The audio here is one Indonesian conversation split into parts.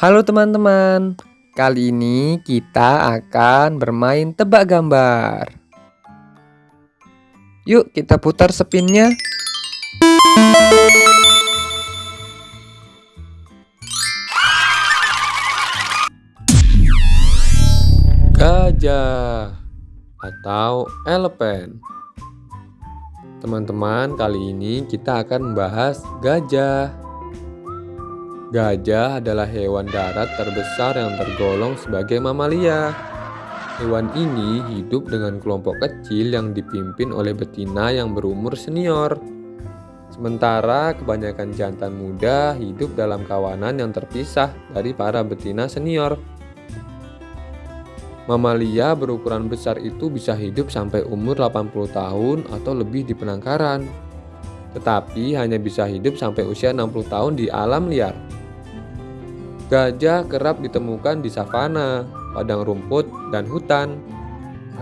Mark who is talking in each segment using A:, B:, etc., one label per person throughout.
A: Halo teman-teman, kali ini kita akan bermain tebak gambar. Yuk kita putar spinnya. Gajah atau elephant. Teman-teman, kali ini kita akan membahas gajah. Gajah adalah hewan darat terbesar yang tergolong sebagai mamalia. Hewan ini hidup dengan kelompok kecil yang dipimpin oleh betina yang berumur senior. Sementara kebanyakan jantan muda hidup dalam kawanan yang terpisah dari para betina senior. Mamalia berukuran besar itu bisa hidup sampai umur 80 tahun atau lebih di penangkaran. Tetapi hanya bisa hidup sampai usia 60 tahun di alam liar. Gajah kerap ditemukan di savana, padang rumput, dan hutan.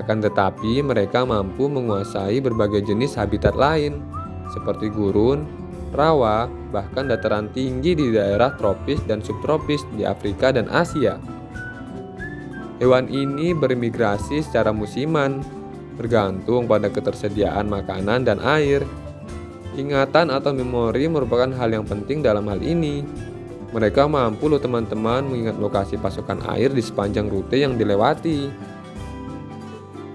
A: Akan tetapi, mereka mampu menguasai berbagai jenis habitat lain, seperti gurun, rawa, bahkan dataran tinggi di daerah tropis dan subtropis di Afrika dan Asia. Hewan ini bermigrasi secara musiman, bergantung pada ketersediaan makanan dan air. Ingatan atau memori merupakan hal yang penting dalam hal ini. Mereka mampu loh teman-teman mengingat lokasi pasokan air di sepanjang rute yang dilewati.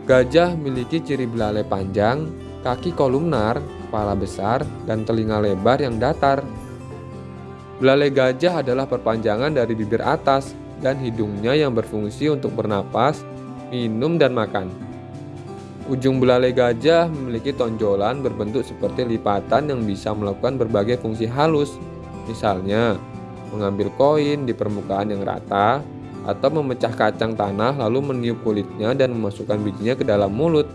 A: Gajah memiliki ciri belalai panjang, kaki kolumnar, kepala besar, dan telinga lebar yang datar. Belalai gajah adalah perpanjangan dari bibir atas dan hidungnya yang berfungsi untuk bernapas, minum, dan makan. Ujung belalai gajah memiliki tonjolan berbentuk seperti lipatan yang bisa melakukan berbagai fungsi halus, misalnya mengambil koin di permukaan yang rata, atau memecah kacang tanah lalu meniup kulitnya dan memasukkan bijinya ke dalam mulut.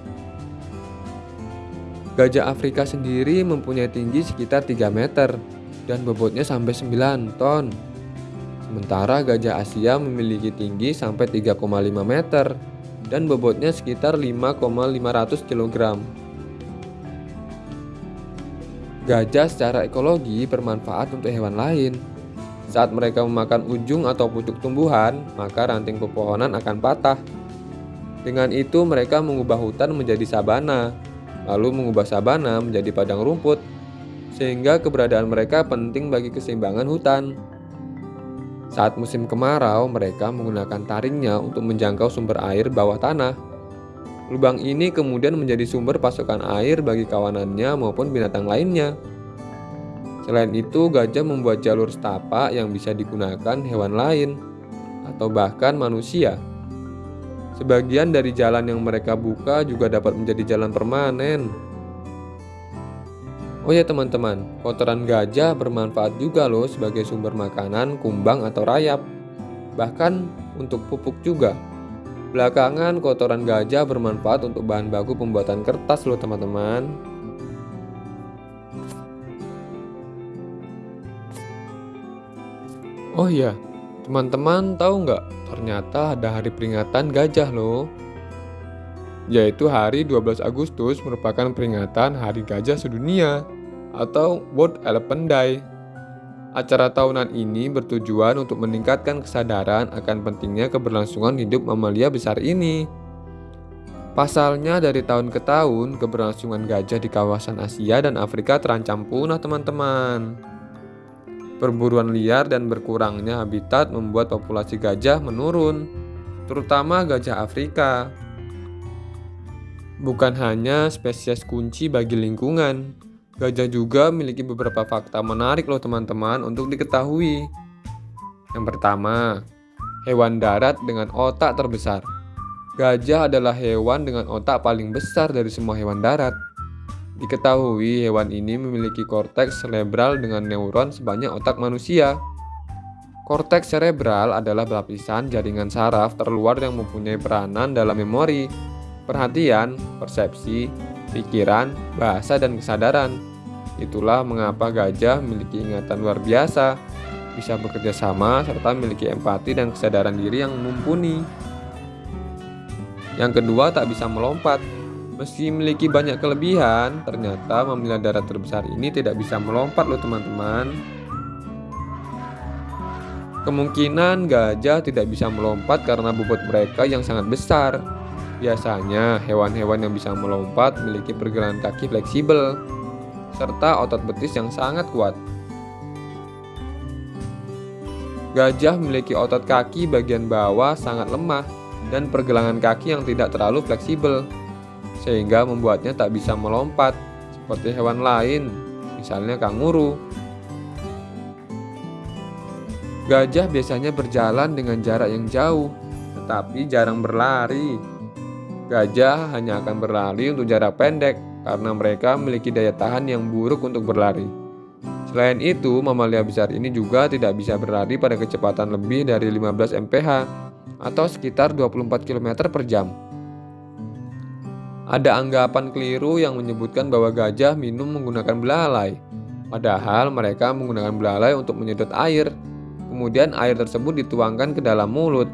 A: Gajah Afrika sendiri mempunyai tinggi sekitar 3 meter dan bobotnya sampai 9 ton. Sementara gajah Asia memiliki tinggi sampai 3,5 meter dan bobotnya sekitar 5,500 kg. Gajah secara ekologi bermanfaat untuk hewan lain, saat mereka memakan ujung atau pucuk tumbuhan, maka ranting pepohonan akan patah. Dengan itu mereka mengubah hutan menjadi sabana, lalu mengubah sabana menjadi padang rumput, sehingga keberadaan mereka penting bagi keseimbangan hutan. Saat musim kemarau, mereka menggunakan taringnya untuk menjangkau sumber air bawah tanah. Lubang ini kemudian menjadi sumber pasokan air bagi kawanannya maupun binatang lainnya. Selain itu, gajah membuat jalur setapak yang bisa digunakan hewan lain atau bahkan manusia. Sebagian dari jalan yang mereka buka juga dapat menjadi jalan permanen. Oh ya teman-teman, kotoran gajah bermanfaat juga loh sebagai sumber makanan, kumbang atau rayap. Bahkan untuk pupuk juga. Belakangan kotoran gajah bermanfaat untuk bahan baku pembuatan kertas loh teman-teman. Oh iya, teman-teman tahu nggak? Ternyata ada hari peringatan gajah loh. Yaitu hari 12 Agustus merupakan peringatan Hari Gajah Sedunia atau World Elephant Day. Acara tahunan ini bertujuan untuk meningkatkan kesadaran akan pentingnya keberlangsungan hidup mamalia besar ini. Pasalnya dari tahun ke tahun, keberlangsungan gajah di kawasan Asia dan Afrika terancam punah teman-teman. Perburuan liar dan berkurangnya habitat membuat populasi gajah menurun, terutama gajah Afrika. Bukan hanya spesies kunci bagi lingkungan, gajah juga memiliki beberapa fakta menarik loh teman-teman untuk diketahui. Yang pertama, hewan darat dengan otak terbesar. Gajah adalah hewan dengan otak paling besar dari semua hewan darat. Diketahui hewan ini memiliki korteks cerebral dengan neuron sebanyak otak manusia. Korteks cerebral adalah lapisan jaringan saraf terluar yang mempunyai peranan dalam memori, perhatian, persepsi, pikiran, bahasa, dan kesadaran. Itulah mengapa gajah memiliki ingatan luar biasa, bisa bekerja sama, serta memiliki empati dan kesadaran diri yang mumpuni. Yang kedua, tak bisa melompat. Meski memiliki banyak kelebihan, ternyata mamalia darat terbesar ini tidak bisa melompat loh teman-teman. Kemungkinan gajah tidak bisa melompat karena bobot mereka yang sangat besar. Biasanya, hewan-hewan yang bisa melompat memiliki pergelangan kaki fleksibel serta otot betis yang sangat kuat. Gajah memiliki otot kaki bagian bawah sangat lemah dan pergelangan kaki yang tidak terlalu fleksibel, sehingga membuatnya tak bisa melompat seperti hewan lain, misalnya kanguru. Gajah biasanya berjalan dengan jarak yang jauh, tetapi jarang berlari. Gajah hanya akan berlari untuk jarak pendek karena mereka memiliki daya tahan yang buruk untuk berlari. Selain itu, mamalia besar ini juga tidak bisa berlari pada kecepatan lebih dari 15 mph atau sekitar 24 km per jam. Ada anggapan keliru yang menyebutkan bahwa gajah minum menggunakan belalai, padahal mereka menggunakan belalai untuk menyedot air. Kemudian air tersebut dituangkan ke dalam mulut.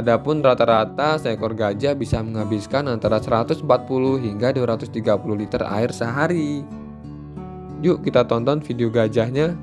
A: Adapun rata-rata seekor gajah bisa menghabiskan antara 140 hingga 230 liter air sehari. Yuk kita tonton video gajahnya